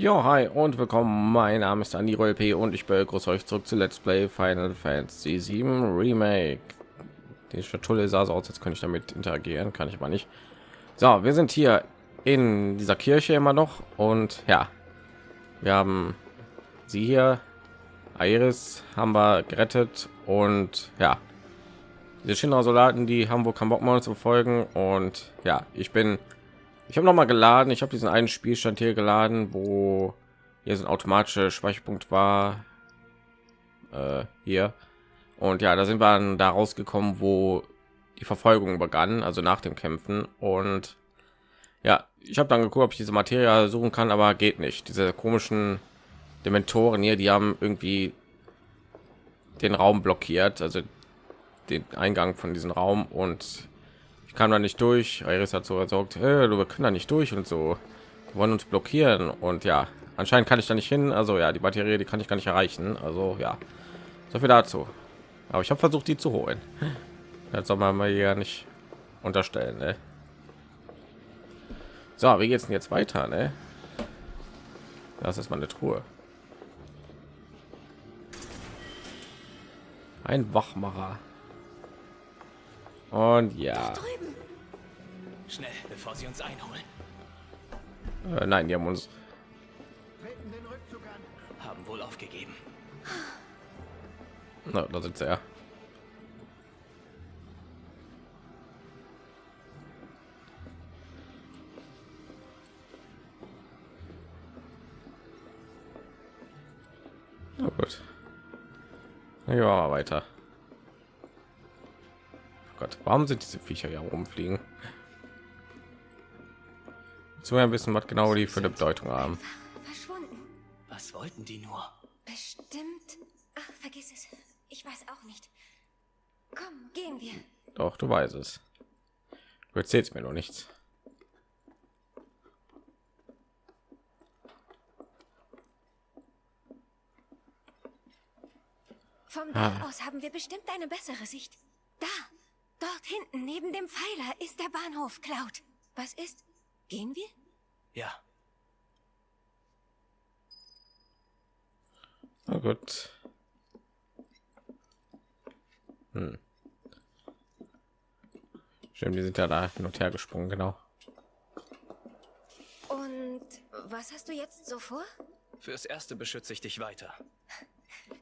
Jo, hi und willkommen. Mein Name ist Andi P und ich begrüße euch zurück zu Let's Play Final Fantasy 7 Remake. Die Schatulle sah so aus, jetzt könnte ich damit interagieren, kann ich aber nicht. So, wir sind hier in dieser Kirche immer noch und ja, wir haben sie hier, Iris haben wir gerettet und ja, diese Shinra-Soldaten, die haben wohl keinen Bock mehr zu folgen und ja, ich bin ich habe noch mal geladen. Ich habe diesen einen Spielstand hier geladen, wo hier so ein automatischer Speicherpunkt war. Äh, hier. Und ja, da sind wir dann da rausgekommen, wo die Verfolgung begann, also nach dem Kämpfen. Und ja, ich habe dann geguckt, ob ich diese Materie suchen kann, aber geht nicht. Diese komischen Dementoren hier, die haben irgendwie den Raum blockiert, also den Eingang von diesem Raum und ich kam da nicht durch. Iris hat so gesagt, hey, du können da nicht durch und so wir wollen uns blockieren und ja, anscheinend kann ich da nicht hin. Also ja, die Batterie, die kann ich gar nicht erreichen. Also ja, so viel dazu. Aber ich habe versucht, die zu holen. Das soll man mal ja nicht unterstellen. Ne? So, wie geht's denn jetzt weiter? Ne? Das ist meine Truhe. Ein Wachmacher. Und ja. Schnell, bevor sie uns einholen. Äh, nein, die haben uns haben wohl aufgegeben. Na, da sie ja. Na gut. Ja, weiter. Gott, warum sind diese Viecher ja rumfliegen? So ein bisschen, was genau die für eine Bedeutung haben. Verschwunden. Was wollten die nur? Bestimmt. Ach, vergiss es. Ich weiß auch nicht. Komm, gehen wir. Doch, du weißt es. Du erzählst mir noch nichts. Vom Dach aus haben wir bestimmt eine bessere Sicht. Da, dort hinten neben dem Pfeiler ist der Bahnhof, Cloud. Was ist? Gehen wir? Ja, Na gut. Hm. Stimmt, die sind ja da hin und her gesprungen, genau. Und was hast du jetzt so vor? fürs erste beschütze ich dich weiter.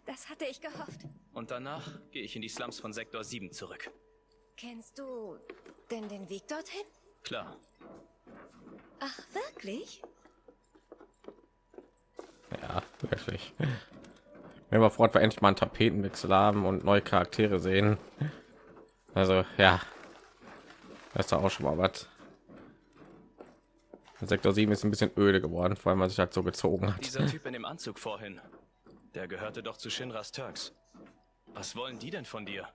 Das hatte ich gehofft. Und danach gehe ich in die Slums von Sektor 7 zurück. Kennst du denn den Weg dorthin? Klar, Ach, wirklich? Ja, wirklich. Wenn wir fort wir endlich mal einen Tapetenwechsel haben und neue Charaktere sehen. Also ja, das ist doch auch schon mal was. Sektor 7 ist ein bisschen öde geworden, vor allem weil sich halt so gezogen hat. dieser Typ in dem Anzug vorhin, der gehörte doch zu Shinras Turks. Was wollen die denn von dir?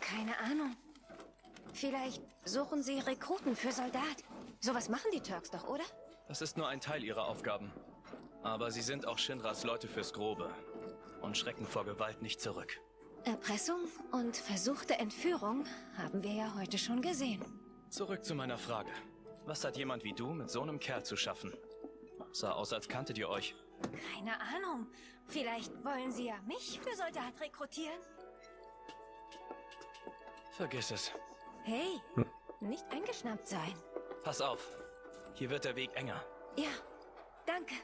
Keine Ahnung. Vielleicht suchen sie Rekruten für Soldat. Sowas machen die Turks doch, oder? Das ist nur ein Teil ihrer Aufgaben. Aber sie sind auch Shinras Leute fürs Grobe und schrecken vor Gewalt nicht zurück. Erpressung und versuchte Entführung haben wir ja heute schon gesehen. Zurück zu meiner Frage. Was hat jemand wie du mit so einem Kerl zu schaffen? Sah aus, als kanntet ihr euch. Keine Ahnung. Vielleicht wollen sie ja mich für Soldat rekrutieren. Vergiss es. Hey, nicht eingeschnappt sein. Pass auf. Hier wird der Weg enger. Ja, danke.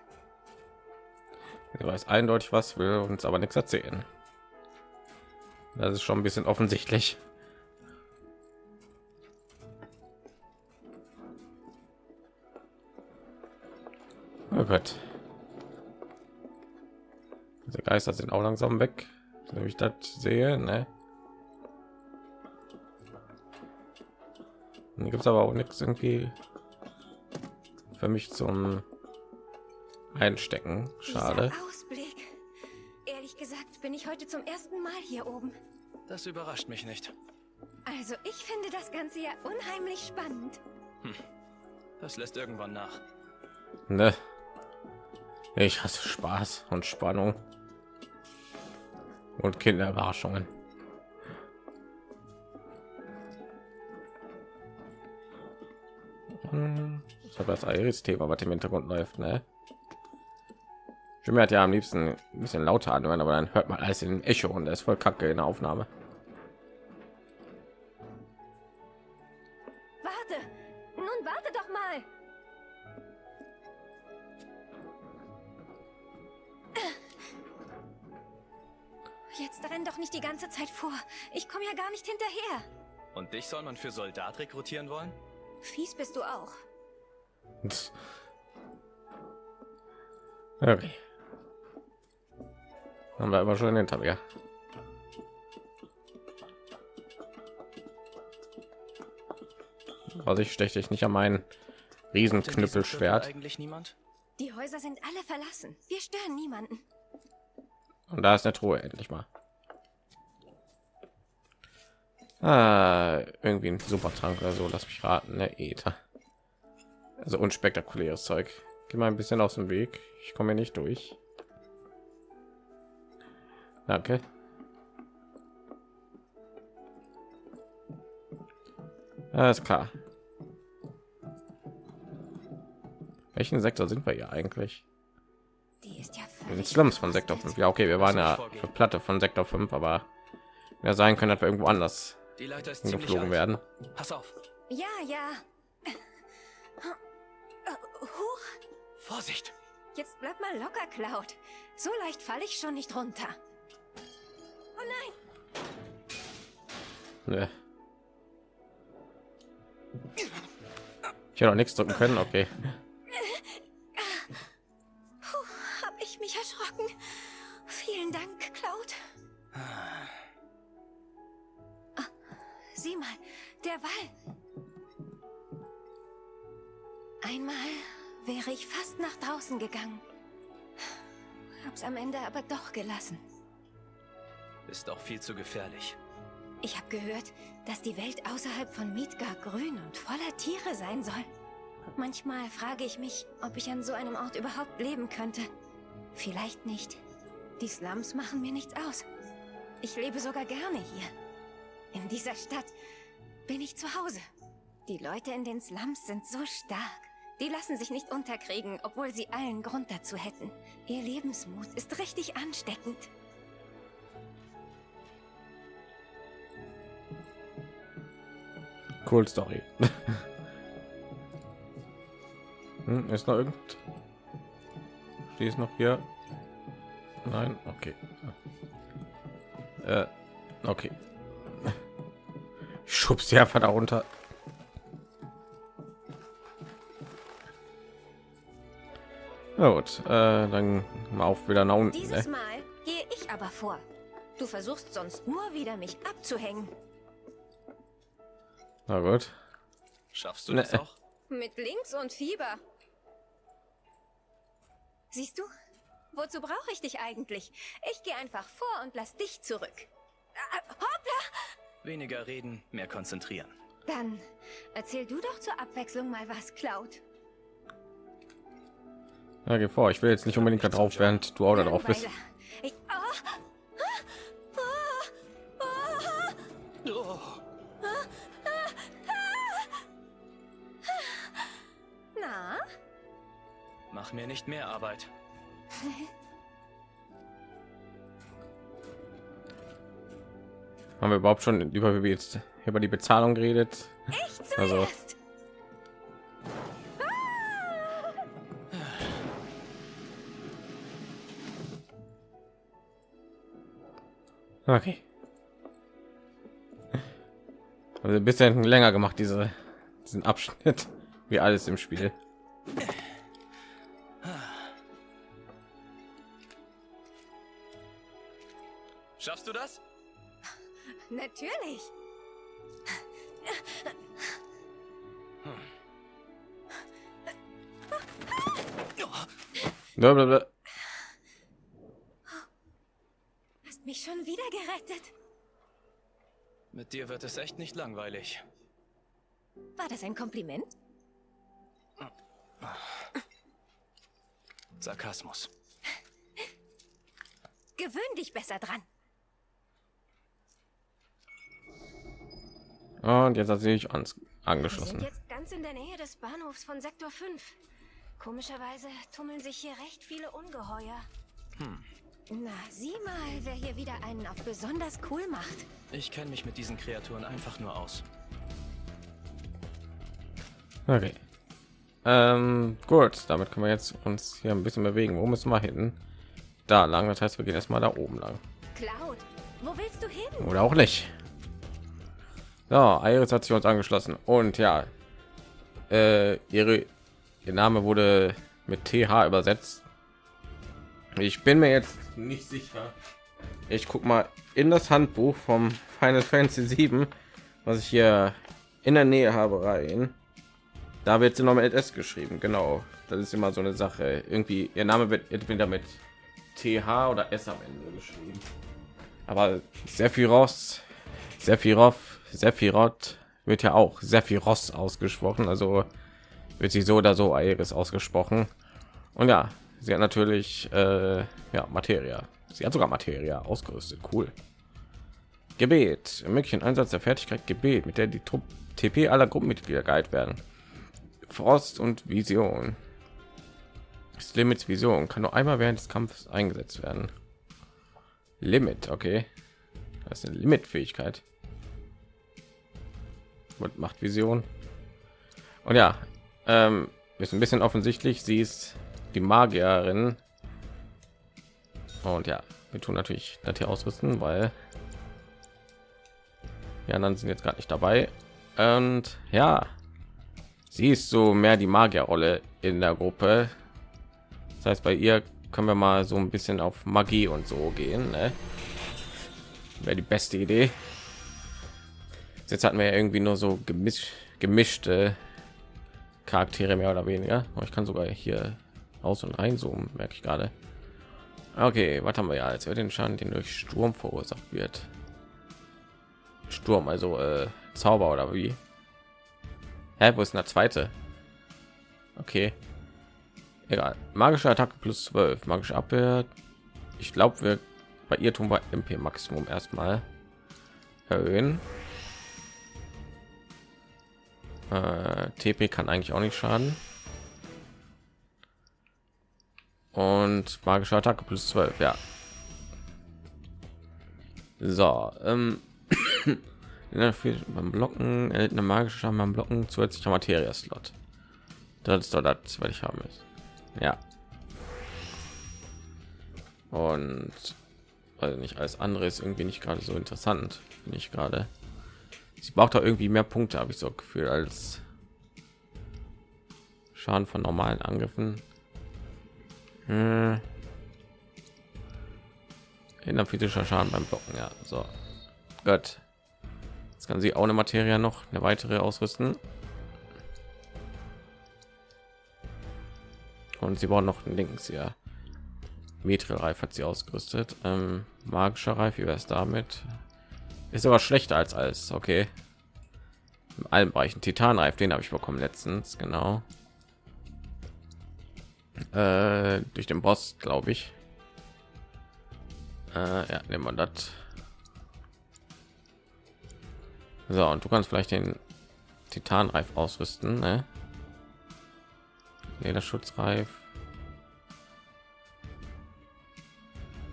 Er weiß eindeutig was, will uns aber nichts erzählen. Das ist schon ein bisschen offensichtlich. Oh Gott. Diese Geister sind auch langsam weg, so wie ich das sehe. Ne? Hier gibt es aber auch nichts irgendwie für mich zum Einstecken. Schade. Ausblick. Ehrlich gesagt bin ich heute zum ersten Mal hier oben. Das überrascht mich nicht. Also ich finde das Ganze ja unheimlich spannend. Das lässt irgendwann nach. Ne? Ich hasse Spaß und Spannung und Kinderüberraschungen. Hm, Ich habe das Iris-Thema, was im Hintergrund läuft, ne? Ich mir hat ja am liebsten ein bisschen lauter anhören, aber dann hört man alles in Echo und das ist voll kacke in der Aufnahme. Warte! Nun warte doch mal! Jetzt renn doch nicht die ganze Zeit vor. Ich komme ja gar nicht hinterher. Und dich soll man für Soldat rekrutieren wollen? Fies bist du auch. Okay. Haben wir aber schon hinter mir. Also ich steche dich nicht an meinen Riesenknüppelschwert. Eigentlich niemand? Die Häuser sind alle verlassen. Wir stören niemanden. Und da ist eine Truhe endlich mal. Ah, irgendwie ein Supertrank oder so. Lass mich raten, ne Ether. Also unspektakuläres Zeug. Geh mal ein bisschen aus dem Weg. Ich komme hier nicht durch. Danke. Alles klar. Welchen Sektor sind wir hier eigentlich? Die ist ja Wir sind Slums von Sektor 5. Ja, okay, wir waren ja für Platte von Sektor 5, aber ja sein können, dass wir irgendwo anders Die Leiter ist ziemlich geflogen alt. werden. Pass auf. Ja, ja. Huch, Vorsicht. jetzt bleib mal locker, Cloud. So leicht falle ich schon nicht runter. Oh nein, Ne. Ich hätte auch nichts drücken können. Okay. Draußen gegangen. Hab's am Ende aber doch gelassen. Ist auch viel zu gefährlich. Ich habe gehört, dass die Welt außerhalb von Midgar grün und voller Tiere sein soll. Manchmal frage ich mich, ob ich an so einem Ort überhaupt leben könnte. Vielleicht nicht. Die Slums machen mir nichts aus. Ich lebe sogar gerne hier. In dieser Stadt bin ich zu Hause. Die Leute in den Slums sind so stark. Die lassen sich nicht unterkriegen, obwohl sie allen Grund dazu hätten. Ihr Lebensmut ist richtig ansteckend. Cool Story. hm, ist noch irgend? Die ist noch hier. Nein, okay. Äh, okay. Schubst die einfach da runter. Na gut, äh, dann mal auf wieder nach unten. Dieses Ne? Mal gehe ich aber vor. Du versuchst sonst nur wieder mich abzuhängen. Na gut. Schaffst du Ne. das auch? Mit Links und Fieber. Siehst du? Wozu brauche ich dich eigentlich? Ich gehe einfach vor und lass dich zurück. Ah, hoppla! Weniger reden, mehr konzentrieren. Dann erzähl du doch zur Abwechslung mal was, Cloud. Ja, geh vor. Ich will jetzt nicht unbedingt da drauf, während du auch da drauf bist. Na? mach mir nicht mehr Arbeit. Haben wir überhaupt schon über wie wir jetzt über die Bezahlung geredet? Ich Also- zuerst. Okay. Also ein bisschen länger gemacht, diese, diesen Abschnitt, wie alles im Spiel. Schaffst du das? Natürlich. Blablabla. Hast mich schon wieder gerettet. Mit dir wird es echt nicht langweilig. War das ein Kompliment? Sarkasmus. Gewöhn dich besser dran. Und jetzt hat sie sich ans Wir sind angeschlossen. jetzt ganz in der Nähe des Bahnhofs von Sektor 5. Komischerweise tummeln sich hier recht viele Ungeheuer. Na, sieh mal, wer hier wieder einen auf besonders cool macht. Ich kenne mich mit diesen Kreaturen einfach nur aus. Okay. Ähm, gut, damit können wir jetzt uns hier ein bisschen bewegen. Wo müssen wir hin? Da lang. Das heißt, wir gehen erstmal da oben lang. Cloud, wo willst du hin? Oder auch nicht. Ja, Iris hat sich uns angeschlossen. Und ja, äh, ihre, ihr Name wurde mit TH übersetzt. Ich bin mir jetzt nicht sicher. Ich guck mal in das Handbuch vom Final Fantasy 7, was ich hier in der Nähe habe rein. Da wird sie noch mit S geschrieben. Genau, das ist immer so eine Sache. Irgendwie ihr Name wird entweder mit TH oder S am Ende geschrieben. Aber Sephiroth, Sephiroth, Sephiroth wird ja auch Sephiroth ausgesprochen. Also wird sie so oder so Aeris ausgesprochen. Und ja, sie hat natürlich äh, ja Materia. Sie hat sogar Materia ausgerüstet. Cool. Gebet. Möglichen Einsatz der Fertigkeit Gebet, mit der die Trupp TP aller Gruppenmitglieder geheilt werden. Frost und Vision. Das Limits Vision kann nur einmal während des Kampfes eingesetzt werden. Limit, okay. Das ist eine Limit-Fähigkeit. Und macht Vision. Und ja, ähm, ist ein bisschen offensichtlich. Sie ist die Magierin. Und ja, wir tun natürlich das hier ausrüsten, weil die anderen sind jetzt gerade nicht dabei. Und ja, sie ist so mehr die Magierrolle in der Gruppe. Das heißt, bei ihr können wir mal so ein bisschen auf Magie und so gehen. Ne? Wäre die beste Idee. Jetzt hatten wir ja irgendwie nur so gemisch, gemischte Charaktere mehr oder weniger. Ich kann sogar hier aus und rein zoomen, merke ich gerade. Okay, was haben wir ja wir den Schaden, den durch Sturm verursacht wird. Sturm, also äh, Zauber oder wie? Hä, wo ist der zweite? Okay. Egal. Magische Attacke plus 12. Magische Abwehr. Ich glaube, wir bei ihr tun wir MP Maximum erstmal erhöhen. Äh, TP kann eigentlich auch nicht schaden. Und magische Attacke plus 12, ja. So, ähm, beim Blocken erhält eine magische Schaden beim Blocken zusätzlicher Materia-Slot. Das ist doch das, was ich haben ist. Ja. Und also nicht alles andere ist irgendwie nicht gerade so interessant, finde ich gerade. Sie braucht da irgendwie mehr Punkte, habe ich so Gefühl, als Schaden von normalen Angriffen. Hm. In der physischer Schaden beim Blocken, ja. So, Gott. Jetzt kann sie auch eine Materie noch eine weitere ausrüsten. Und sie brauchen noch links ja. Mithril-Reif hat sie ausgerüstet. Ähm, magischer Reif, wie wäre es damit? Ist aber schlechter als alles. Okay. In allen Bereichen Titanreif, den habe ich bekommen letztens, genau. Äh, durch den Boss, glaube ich. Äh, ja, nehmen wir das. So, und du kannst vielleicht den Titanreif ausrüsten, ne? Lederschutzreif.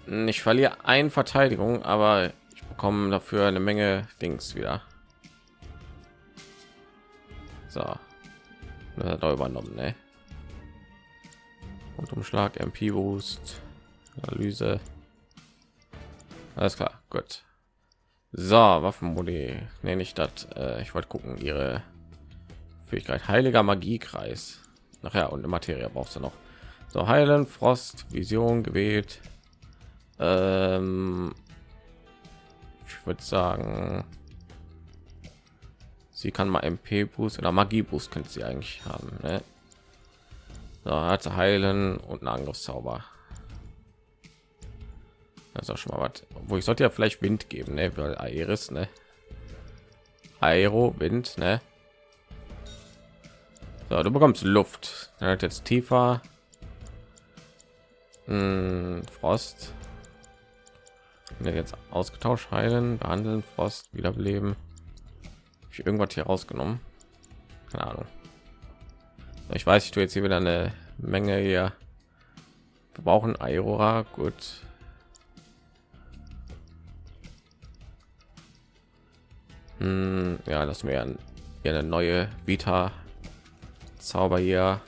Ich verliere ein Verteidigung, aber ich bekomme dafür eine Menge Dings wieder. So, er übernommen, ne? Und Umschlag, MP Boost, Analyse. Alles klar, gut. So, Waffenmodi nenne ich das. Äh, ich wollte gucken, ihre Fähigkeit Heiliger Magiekreis. Nachher und Materie brauchst du noch. So heilen, Frost, Vision gewählt. Ähm, ich würde sagen, sie kann mal MP Boost oder Magie Boost könnte sie eigentlich haben. Ne? So, hat heilen und einen Angriffszauber. Das ist auch schon mal was. Wo ich sollte ja vielleicht Wind geben, ne? Weil Aeris, ne? Aero, Wind, ne? So, du bekommst Luft. Er hat jetzt tiefer. Hm, Frost. jetzt ausgetauscht heilen, behandeln, Frost, wiederbeleben. Ich irgendwas hier rausgenommen. Keine Ahnung. Ich weiß, ich tue jetzt hier wieder eine Menge hier. Wir brauchen Aurora, gut. Hm, ja, das mir hier eine neue Vita Zauber hier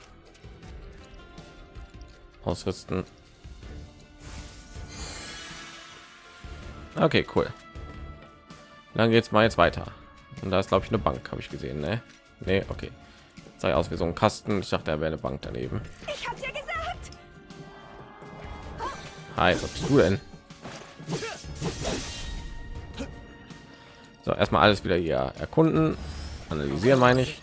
ausrüsten. Okay, cool. Dann geht's mal jetzt weiter. Und da ist glaube ich eine Bank, habe ich gesehen, ne? Nee, okay. Sei aus wie so ein Kasten. Ich dachte, er wäre eine Bank daneben. Ich hab's ja gesagt. Hi, was bist du denn? So, erstmal alles wieder hier erkunden, analysieren, meine ich.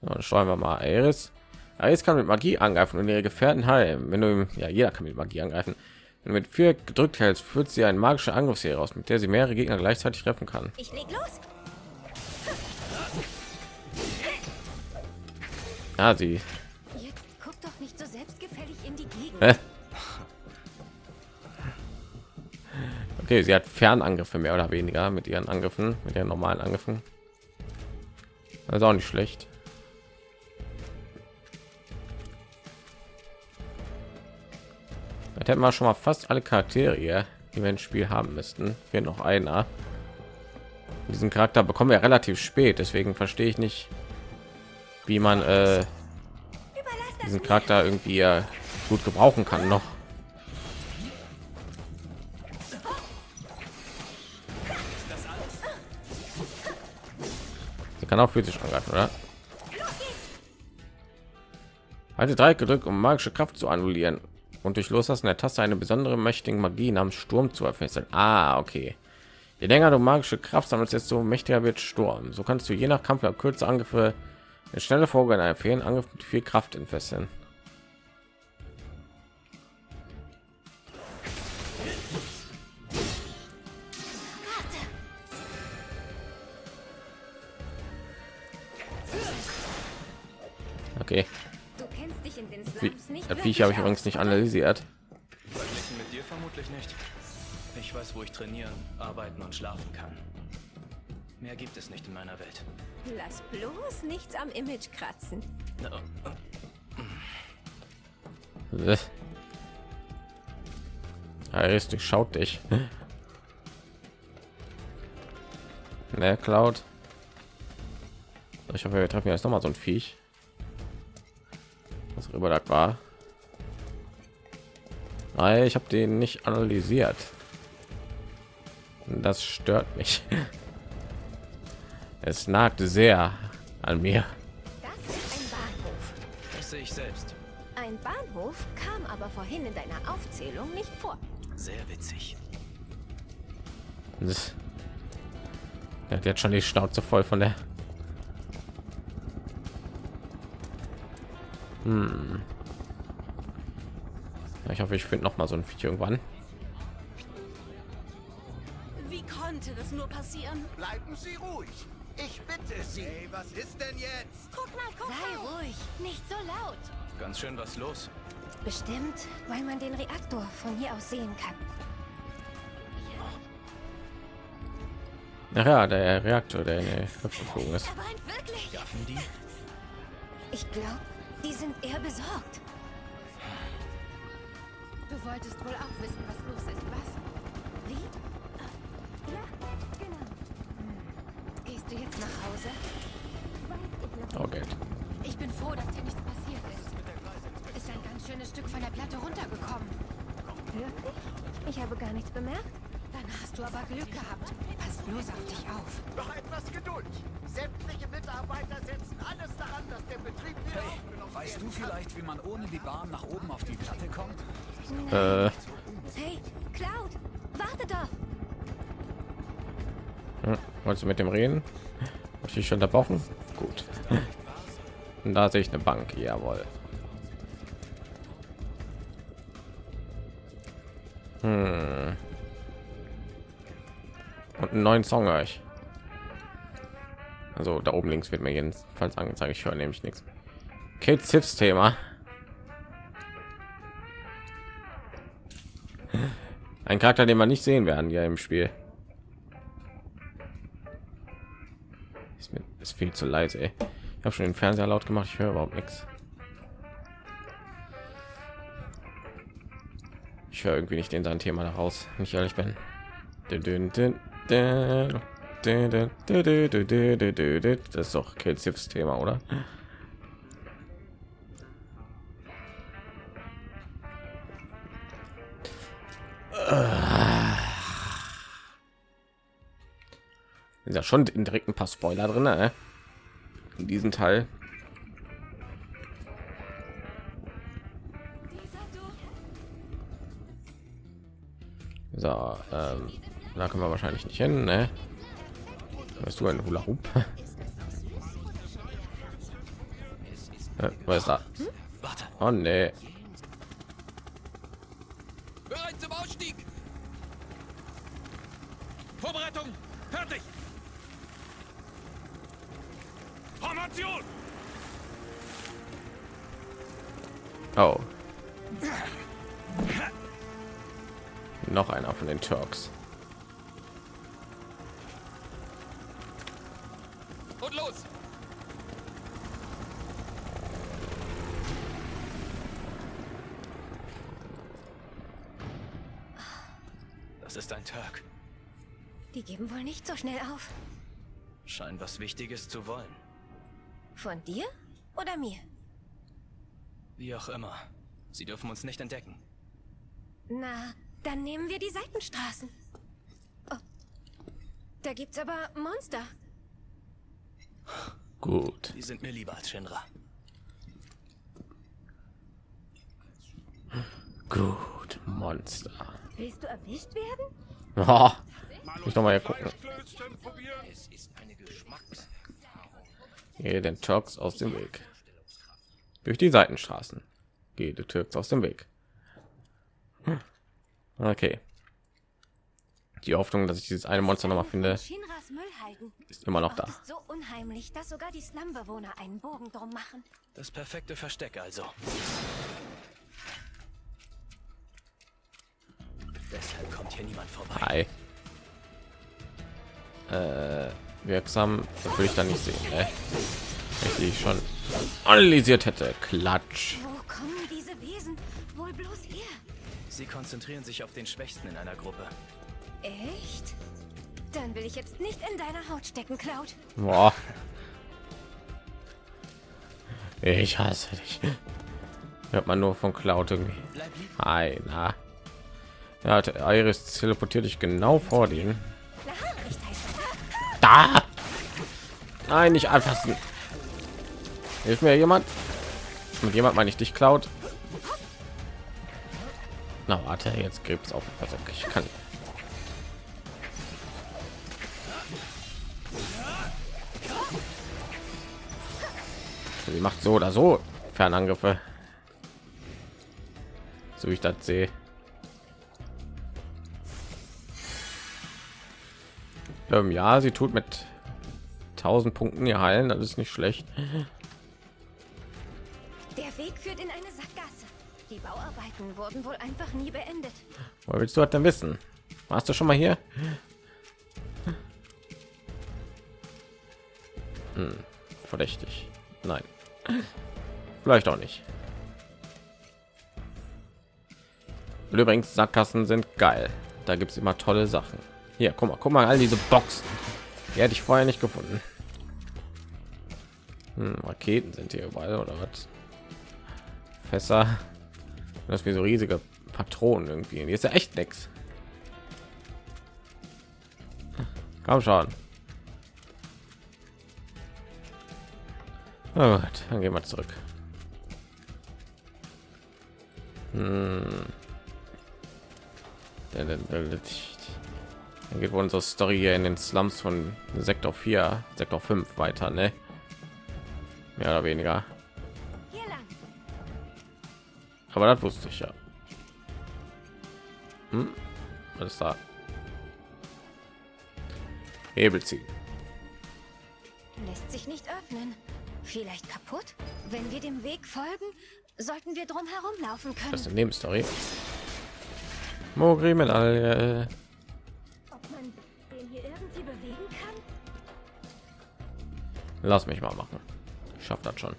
Dann steuern wir mal Iris. Iris kann mit Magie angreifen und ihre Gefährten heilen. Wenn du ihm, ja, jeder kann mit Magie angreifen. Wenn du mit vier gedrückt hältst, führt sie eine magische Angriffsserie aus, mit der sie mehrere Gegner gleichzeitig treffen kann. Ich leg los. Ja, sie. Jetzt guck doch nicht so selbstgefällig in die Gegend. Okay, sie hat Fernangriffe mehr oder weniger mit ihren Angriffen, mit ihren normalen Angriffen. Das ist auch nicht schlecht. Jetzt hätten wir schon mal fast alle Charaktere, hier, die wir ins Spiel haben müssten. Fehlt noch einer. Diesen Charakter bekommen wir relativ spät, deswegen verstehe ich nicht, wie man äh, diesen. Charakter irgendwie äh, gut gebrauchen kann noch. Sie kann auch physisch angreifen, oder? Halte drei gedrückt, um magische Kraft zu annullieren und durch Loslassen der Taste eine besondere mächtige Magie namens Sturm zu erfesseln. Ah, okay. Je länger du magische Kraft sammelst, desto mächtiger wird Sturm. So kannst du je nach Kampf kürzer Angriffe eine schnelle Folge einer fehlen Angriff mit viel Kraft entfesseln. Okay, Du kennst dich in den Wie- Slums nicht das Viech habe ich übrigens nicht analysiert. Verglichen mit dir vermutlich nicht. Ich weiß, wo ich trainieren, arbeiten und schlafen kann. Mehr gibt es nicht in meiner Welt. Lass bloß nichts am Image kratzen. Na, Äh. Du schaut dich. Ne, Cloud. Ich hoffe, wir treffen jetzt noch mal so ein Viech. Was rüber das war. Nein, ich habe den nicht analysiert. Das stört mich. Es nagt sehr an mir. Das ist ein Bahnhof. Das sehe ich selbst. Ein Bahnhof kam aber vorhin in deiner Aufzählung nicht vor. Sehr witzig. Das- Er hat jetzt schon die Schnauze voll von der. Hm. Ja, Ich hoffe, ich finde noch mal so ein Video irgendwann. Wie konnte das nur passieren? Bleiben Sie ruhig. Ich bitte Sie. Hey, was ist denn jetzt? Guck mal, guck Sei mal. ruhig, nicht so laut. Ganz schön was los. Bestimmt, weil man den Reaktor von hier aus sehen kann. Ach ja, der Reaktor, der in die Luft geflogen ist. Er? Ich glaube, die sind eher besorgt. Du wolltest wohl auch wissen, was los ist, was? Wie? Ah, Ja, genau. Du jetzt nach Hause? Oh Geld. Ich bin froh, dass dir nichts passiert ist. Ist ein ganz schönes Stück von der Platte runtergekommen. Wirklich? Ich habe gar nichts bemerkt. Dann hast du aber Glück gehabt. Pass bloß auf dich auf. Noch etwas Geduld. Sämtliche Mitarbeiter setzen alles daran, dass der Betrieb wieder aufgenommen Weißt du vielleicht, wie man ohne die Bahn nach oben auf die Platte kommt? Äh, Hey, Cloud, warte doch. hm, wolltest du mit dem reden? Hab ich dich schon unterbrochen? Gut. Und da sehe ich eine Bank. Jawohl. Hm. Und einen neuen Song ich. Also da oben links wird mir jedenfalls angezeigt. Ich höre nämlich nichts. Kate Sips Thema. Ein Charakter, den man nicht sehen werden ja im Spiel. ist viel zu leise. Ey. Ich habe schon den Fernseher laut gemacht, ich höre überhaupt nichts. Ich höre irgendwie nicht in sein Thema raus, wenn ich ehrlich bin. Das ist doch Kills Thema, oder? Ugh. Sind ja schon direkt ein paar Spoiler drin, ne? in diesem Teil. So, ähm, da können wir wahrscheinlich nicht hin, ne? Weißt du ein Hula Hoop? Äh, Was ist da? Warte. Oh nee. Bereit zum Ausstieg! Vorbereitung! Fertig! Formation! Oh. Noch einer von den Turks. Und los! Das ist ein Turk. Die geben wohl nicht so schnell auf. Scheint was Wichtiges zu wollen. Von dir oder mir? Wie auch immer. Sie dürfen uns nicht entdecken. Na, dann nehmen wir die Seitenstraßen. Oh. Da gibt's aber Monster. Gut. Die sind mir lieber als Shinra. Gut. Monster. Willst du erwischt werden? Oh, ich noch mal hier gucken. Es ist eine Geschmacks... Gehe den Turks aus dem Weg. Durch die Seitenstraßen. Gehe die Türks aus dem Weg. Hm. Okay. Die Hoffnung, dass ich dieses eine Monster noch mal finde, ist immer noch da. So unheimlich, dass sogar die Slumbewohner einen Bogen drum machen. Das perfekte Versteck also. Deshalb kommt hier niemand vorbei. Hi. Äh, wirksam, das will ich da nicht sehen. Ne? Wenn ich schon analysiert hätte. Klatsch. Wo kommen diese Wesen wohl bloß her? Sie konzentrieren sich auf den Schwächsten in einer Gruppe. Echt? Dann will ich jetzt nicht in deiner Haut stecken, Cloud. Boah. Ich hasse dich. Hört man nur von Cloud irgendwie. Hi, na. Ja, Iris teleportiert dich genau vor den. Da! Nein, nicht anfassen. Hilf mir jemand. Mit jemand meine ich dich, Cloud. Na, warte, jetzt gibt es auf. Also, ich kann. Sie macht so oder so Fernangriffe. So ich das sehe. Ähm, ja, sie tut mit 1000 Punkten ihr heilen, das ist nicht schlecht. Der Weg führt in eine Sackgasse. Die Bauarbeiten wurden wohl einfach nie beendet. Woher willst du das denn wissen? Warst du schon mal hier? Hm, verdächtig. Nein. Vielleicht auch nicht. Und Übrigens, Sackgassen sind geil. Da gibt es immer tolle Sachen. Hier, guck mal, guck mal, all diese Boxen. Die hätte ich vorher nicht gefunden. Hm, Raketen sind hier überall oder was? Fässer. Das wie so riesige Patronen irgendwie. Hier ist ja echt nix. Komm schon. Na gut, dann gehen wir zurück. Hm. Dann geht wohl unsere Story hier in den Slums von Sektor 4, Sektor 5 weiter, ne? Mehr oder weniger. Aber das wusste ich ja. Hm? Was ist da? Hebel ziehen. Lässt sich nicht öffnen. Vielleicht kaputt? Wenn wir dem Weg folgen, sollten wir drum herum laufen Das ist können. eine Nebenstory. Mogri Medaille. Ob Lass mich mal machen. Ich schaff das schon.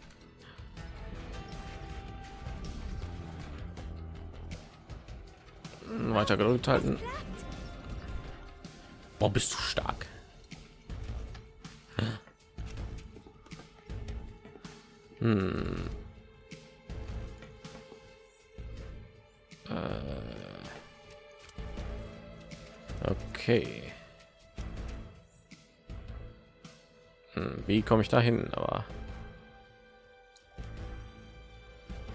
Weiter gedrückt halten. Boah, bist du stark. Hm. Äh. Okay. Wie komme ich da hin? Aber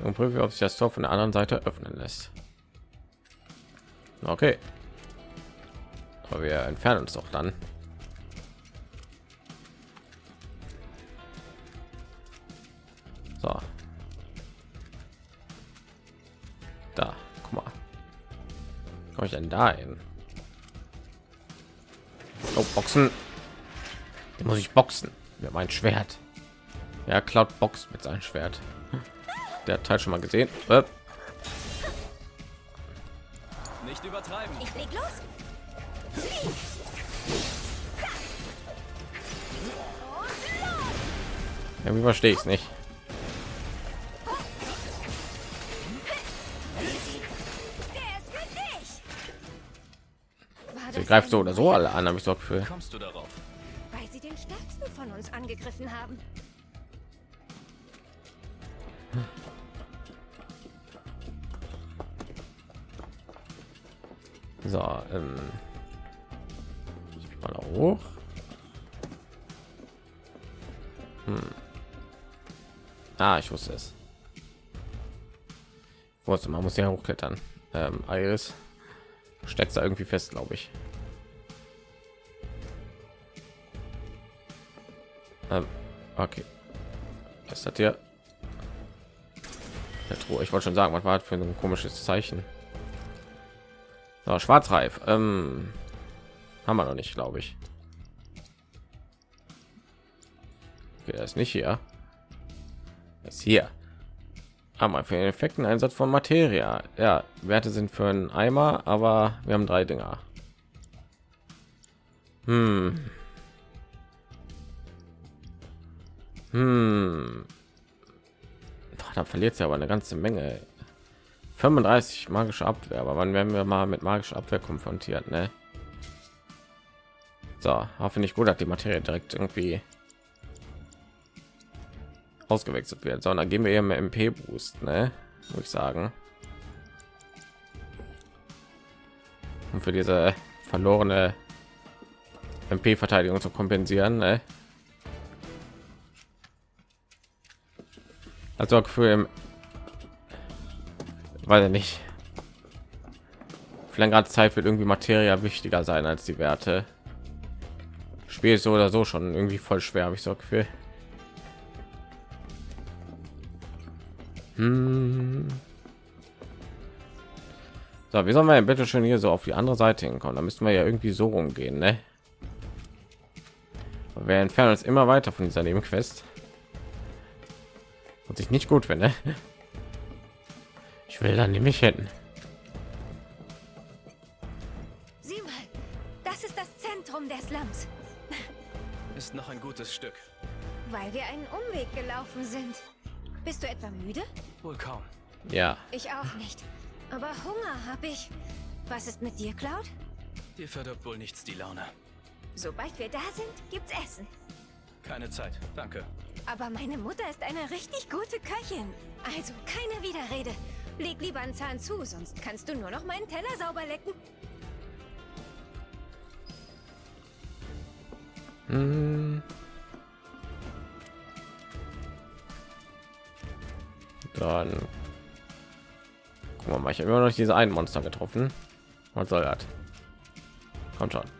und prüfe, ob sich das Tor von der anderen Seite öffnen lässt. Okay. Aber wir entfernen uns doch dann. So. Da, guck mal. Komme ich denn da hin? Oh, Boxen. Muss ich boxen. Mit mein Schwert. Ja, Cloud Box mit seinem Schwert. Der Teil schon mal gesehen. Äh, Nicht übertreiben. Ich leg los. Irgendwie verstehe ich es nicht. Sie greift so oder so alle an, habe ich so das Gefühl. Kommst du darauf? Angegriffen haben. So, ähm, mal hoch. Hm. Ah, ich wusste es. Wusste, man muss ja hochklettern. Ähm, Iris steckt da irgendwie fest, glaube ich. Okay. Was hat hier? Der Truhe. Ich wollte schon sagen, was war das für ein komisches Zeichen? So, Schwarzreif. Ähm, haben wir noch nicht, glaube ich. Okay, er ist nicht hier. Er ist hier. Wir für den effekten Einsatz von Materia. Ja, Werte sind für einen Eimer, aber wir haben drei Dinger. Hm. Hm. Da verliert sie aber eine ganze Menge. 35 magische Abwehr, aber wann werden wir mal mit magischer Abwehr konfrontiert, ne? So, hoffe nicht gut, dass die Materie direkt irgendwie ausgewechselt wird, sondern geben wir mehr MP Boost, ne? Muss ich sagen. Und für diese verlorene MP Verteidigung zu kompensieren, ne? Also für im weiß ich nicht für längere Zeit wird irgendwie Materia wichtiger sein als die Werte. Spiel ist so oder so schon irgendwie voll schwer, habe ich so Gefühl. Hm. So, wie sollen wir bitte schön hier so auf die andere Seite hinkommen? Da müssen wir ja irgendwie so rumgehen, ne? Wir entfernen uns immer weiter von dieser Nebenquest. Und sich nicht gut finde. Ich will dann nämlich hin. Sieh mal, das ist das Zentrum der Slums. Ist noch ein gutes Stück. Weil wir einen Umweg gelaufen sind. Bist du etwa müde? Wohl kaum. Ja, Ich auch nicht. Aber Hunger habe ich. Was ist mit dir, Cloud? Dir verdirbt wohl nichts die Laune. Sobald wir da sind, gibt's Essen. Keine Zeit. Danke. Aber meine Mutter ist eine richtig gute Köchin. Also keine Widerrede. Leg lieber einen Zahn zu, sonst kannst du nur noch meinen Teller sauber lecken. Hm. Dann gucken mal. Ich habe immer noch diese einen Monster getroffen. Was soll das? Kommt schon.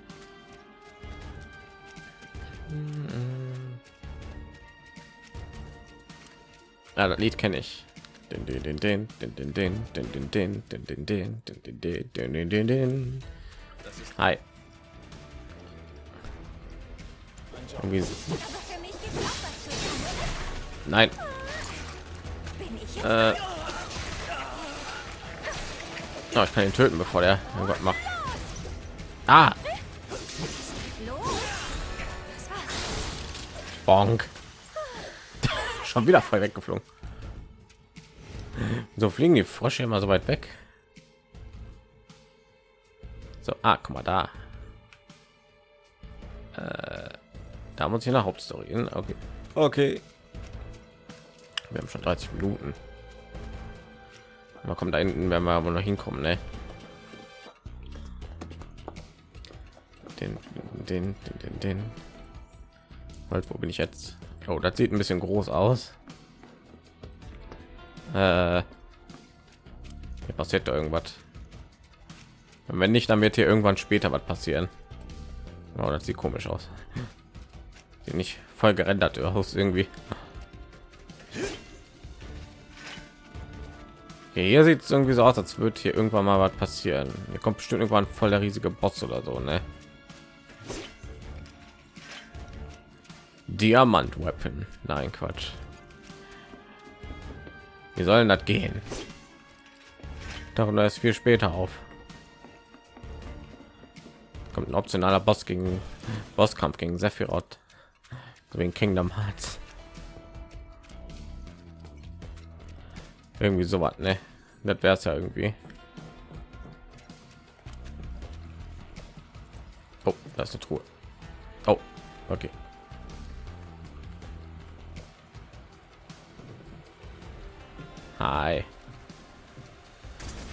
Ja, das Lied kenne ich. Den, den, den, den, den, den, den, den, den, den, den, den, den, den, den, den, den, den, Hi. Irgendwie, nein. Äh, oh, ich kann ihn töten, bevor der irgendwas macht. Ah, bonk. Schon wieder voll weggeflogen. So fliegen die Frösche immer so weit weg. So, ah, guck mal da. Äh, da muss ich nach Hauptstory. hin. Okay. Okay. Wir haben schon 30 Minuten. Mal kommt da hinten, werden wir wohl noch hinkommen, ne? Den, den, den, den, den. Halt, wo bin ich jetzt? Oh, das sieht ein bisschen groß aus. Äh, passiert da irgendwas. Und wenn nicht, dann wird hier irgendwann später was passieren. Oh, das sieht komisch aus. Sieht nicht voll gerendert aus irgendwie. Okay, hier sieht es irgendwie so aus, als würde hier irgendwann mal was passieren. Hier kommt bestimmt irgendwann voll der riesige Boss oder so, ne? Diamant Weapon. Nein, Quatsch. Wie sollen das gehen? Darüber ist viel später auf. Kommt ein optionaler Boss gegen Bosskampf gegen Sephiroth. Wegen Kingdom Hearts. Irgendwie so was, ne? Das wäre es ja irgendwie. Oh, da ist eine Truhe. Oh, okay. Hi.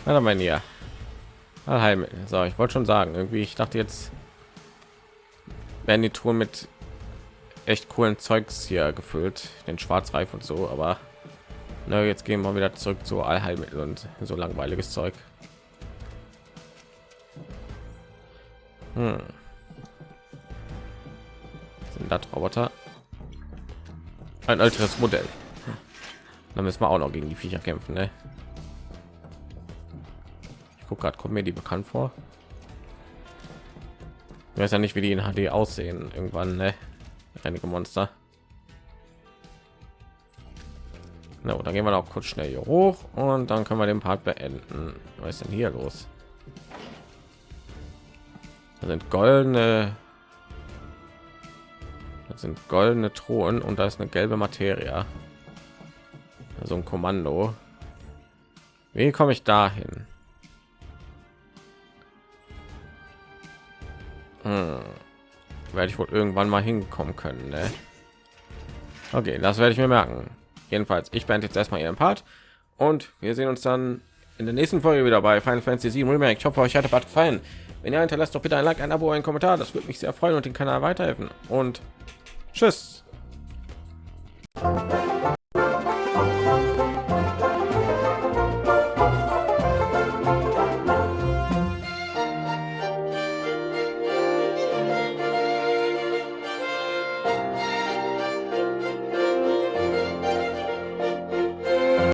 Mal hier. Heim. So, ich wollte schon sagen, irgendwie, ich dachte jetzt werden die Touren mit echt coolen Zeugs hier gefüllt, den Schwarzreif und so, aber na, jetzt gehen wir wieder zurück zu Allheilmittel und so langweiliges Zeug. Hm. Sind das Roboter? Ein älteres Modell. Dann müssen wir auch noch gegen die Viecher kämpfen, ne? Ich gucke gerade, kommt mir die bekannt vor. Ich weiß ja nicht, wie die in HD aussehen. Irgendwann, ne? Einige Monster. Na, dann gehen wir noch kurz schnell hier hoch und dann können wir den Part beenden. Was ist denn hier los? Da sind goldene das sind goldene Thron und da ist eine gelbe Materie. Also ein Kommando. Wie komme ich dahin? Hm. Werde ich wohl irgendwann mal hinkommen können, ne? Okay, das werde ich mir merken. Jedenfalls, ich beende jetzt erstmal ihren Part und wir sehen uns dann in der nächsten Folge wieder bei Final Fantasy 7 Remake. Ich hoffe, euch hat was gefallen. Wenn ihr hinterlasst doch bitte ein Like, ein Abo, ein Kommentar. Das würde mich sehr freuen und den Kanal weiterhelfen. Und tschüss.